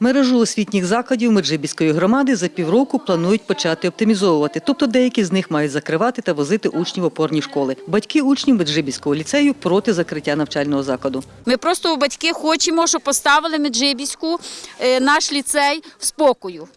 Мережу освітніх закладів Меджибіської громади за півроку планують почати оптимізовувати, тобто деякі з них мають закривати та возити учнів опорні школи. Батьки учнів Меджибіського ліцею проти закриття навчального закладу. Ми просто у батьки хочемо, щоб поставили Меджибіську е, наш ліцей в спокою.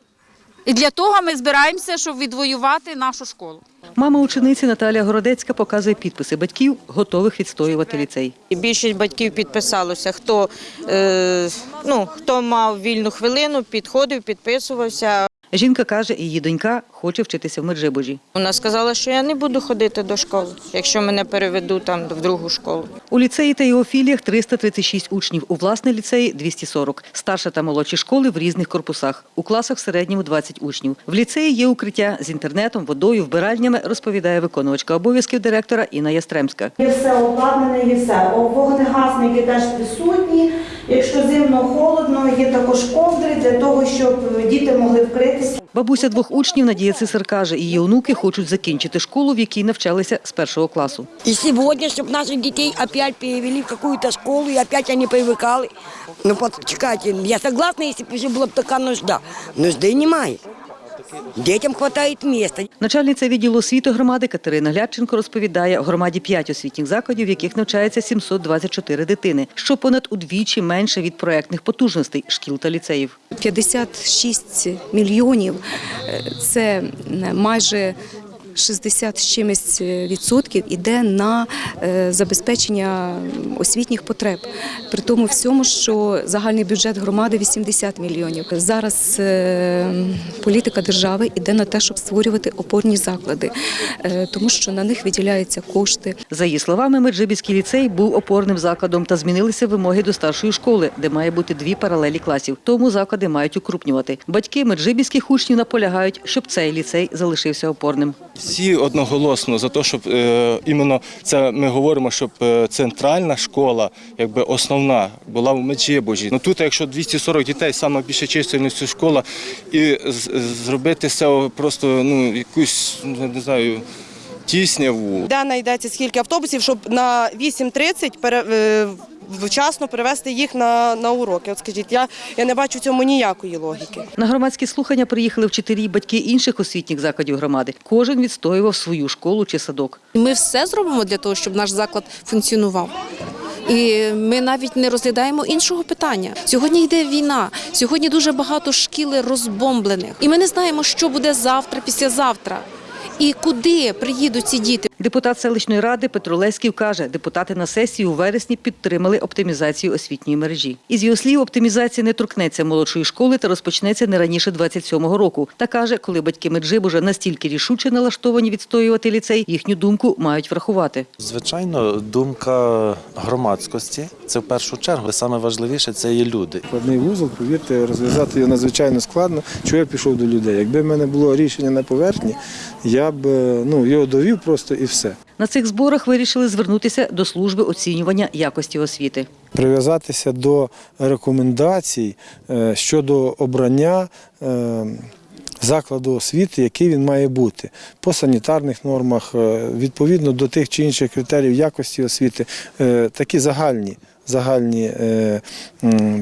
І для того ми збираємося, щоб відвоювати нашу школу. Мама учениці Наталія Городецька показує підписи батьків, готових відстоювати ліцей. Більшість батьків підписалося. Хто, е, ну, хто мав вільну хвилину, підходив, підписувався. Жінка каже, її донька хоче вчитися в Меджибожі. Вона сказала, що я не буду ходити до школи, якщо мене переведуть там в другу школу. У ліцеї та його філіях 336 учнів, у власне ліцеї 240. Старша та молодші школи в різних корпусах. У класах в середньому 20 учнів. В ліцеї є укриття з інтернетом, водою, вбиральнями, розповідає виконувачка обов'язків директора Інна Ястремська. Є все обладнане, є все. Вогнегасники теж присутні. Якщо зимно холодно, є також ковдри для того, щоб діти могли вкритися. Бабуся двох учнів Надія Цисар каже, її онуки хочуть закінчити школу, в якій навчалися з першого класу. И сегодня, чтобы наших детей опять перевели в какую-то школу, и опять они привыкали. Ну, почекайте, я согласна, если бы уже была бы такая нужда. Нужды немає. Детям вистачає місця. Начальниця відділу освіти громади Катерина Глядченко розповідає, в громаді 5 освітніх закладів, в яких навчається 724 дитини, що понад удвічі менше від проектних потужностей шкіл та ліцеїв. 56 мільйонів це майже 60 з чимось відсотків іде на е, забезпечення освітніх потреб. При тому всьому, що загальний бюджет громади 80 мільйонів. Зараз е, політика держави йде на те, щоб створювати опорні заклади, е, тому що на них виділяються кошти. За її словами, Меджибіський ліцей був опорним закладом та змінилися вимоги до старшої школи, де має бути дві паралелі класів. Тому заклади мають укрупнювати. Батьки меджибіських учнів наполягають, щоб цей ліцей залишився опорним. Всі одноголосно за те, щоб е, іменно це ми говоримо, щоб е, центральна школа, якби основна, була в Меджибожі. Ну тут, якщо 240 дітей, саме більше чисельністю школа, і зробити цього просто ну якусь не знаю. Тісняву. де знайдеться скільки автобусів, щоб на 8.30 пере, е, вчасно перевезти їх на, на уроки. От скажіть, я, я не бачу в цьому ніякої логіки. На громадські слухання приїхали вчителі і батьки інших освітніх закладів громади. Кожен відстоював свою школу чи садок. Ми все зробимо для того, щоб наш заклад функціонував. І ми навіть не розглядаємо іншого питання. Сьогодні йде війна. Сьогодні дуже багато шкіл розбомблених. І ми не знаємо, що буде завтра, післязавтра. І куди приїдуть ці діти. Депутат селищної ради Петро Леськів каже, депутати на сесії у вересні підтримали оптимізацію освітньої мережі. Із його слів, оптимізація не торкнеться молодшої школи та розпочнеться не раніше 27-го року. Та каже, коли батьки Меджибужа настільки рішуче налаштовані відстоювати ліцей, їхню думку мають врахувати. Звичайно, думка громадськості це в першу чергу. Саме важливіше це є люди. Складний вузол, повірте, розв'язати його надзвичайно складно. Чого я пішов до людей? Якби в мене було рішення на поверхні, я б е, ну, його довів просто і все. На цих зборах вирішили звернутися до служби оцінювання якості освіти. Прив'язатися до рекомендацій е, щодо обрання е, закладу освіти, який він має бути по санітарних нормах, відповідно до тих чи інших критеріїв якості освіти, такі загальні. Загальні е,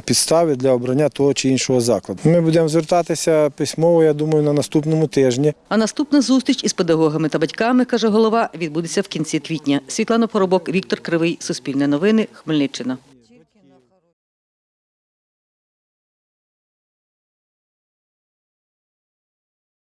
підстави для обрання того чи іншого закладу. Ми будемо звертатися письмово, я думаю, на наступному тижні. А наступна зустріч із педагогами та батьками, каже голова, відбудеться в кінці квітня. Світлана Поробок, Віктор Кривий, Суспільне новини, Хмельниччина.